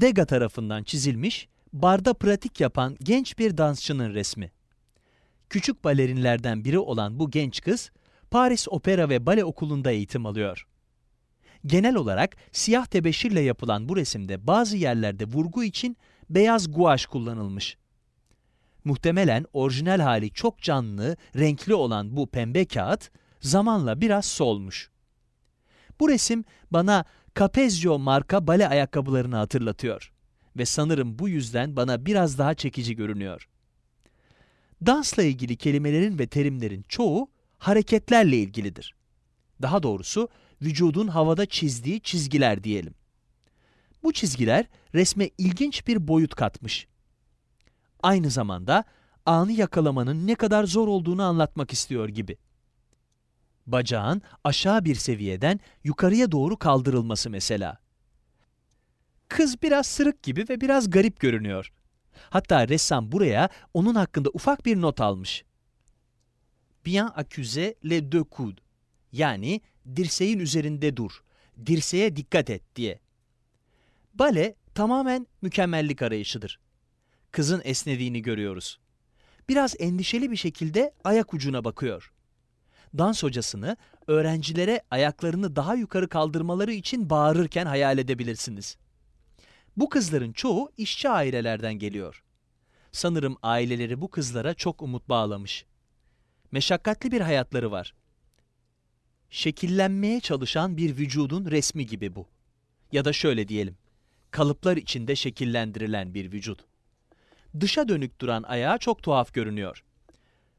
Degas tarafından çizilmiş, barda pratik yapan genç bir dansçının resmi. Küçük balerinlerden biri olan bu genç kız, Paris Opera ve Bale Okulu'nda eğitim alıyor. Genel olarak siyah tebeşirle yapılan bu resimde bazı yerlerde vurgu için beyaz guaj kullanılmış. Muhtemelen orijinal hali çok canlı, renkli olan bu pembe kağıt zamanla biraz solmuş. Bu resim bana Capezio marka bale ayakkabılarını hatırlatıyor ve sanırım bu yüzden bana biraz daha çekici görünüyor. Dansla ilgili kelimelerin ve terimlerin çoğu hareketlerle ilgilidir. Daha doğrusu vücudun havada çizdiği çizgiler diyelim. Bu çizgiler resme ilginç bir boyut katmış. Aynı zamanda anı yakalamanın ne kadar zor olduğunu anlatmak istiyor gibi. Bacağın aşağı bir seviyeden yukarıya doğru kaldırılması mesela. Kız biraz sırık gibi ve biraz garip görünüyor. Hatta ressam buraya onun hakkında ufak bir not almış. Bien accuser les deux coudes. Yani dirseğin üzerinde dur, dirseğe dikkat et diye. Bale tamamen mükemmellik arayışıdır. Kızın esnediğini görüyoruz. Biraz endişeli bir şekilde ayak ucuna bakıyor. Dans hocasını öğrencilere ayaklarını daha yukarı kaldırmaları için bağırırken hayal edebilirsiniz. Bu kızların çoğu işçi ailelerden geliyor. Sanırım aileleri bu kızlara çok umut bağlamış. Meşakkatli bir hayatları var. Şekillenmeye çalışan bir vücudun resmi gibi bu. Ya da şöyle diyelim, kalıplar içinde şekillendirilen bir vücut. Dışa dönük duran ayağı çok tuhaf görünüyor.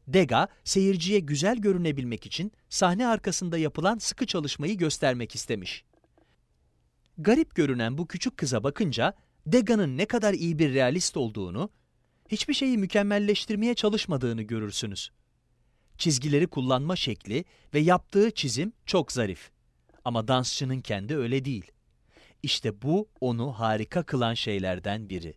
Dega, seyirciye güzel görünebilmek için sahne arkasında yapılan sıkı çalışmayı göstermek istemiş. Garip görünen bu küçük kıza bakınca Dega'nın ne kadar iyi bir realist olduğunu, hiçbir şeyi mükemmelleştirmeye çalışmadığını görürsünüz. Çizgileri kullanma şekli ve yaptığı çizim çok zarif. Ama dansçının kendi öyle değil. İşte bu onu harika kılan şeylerden biri.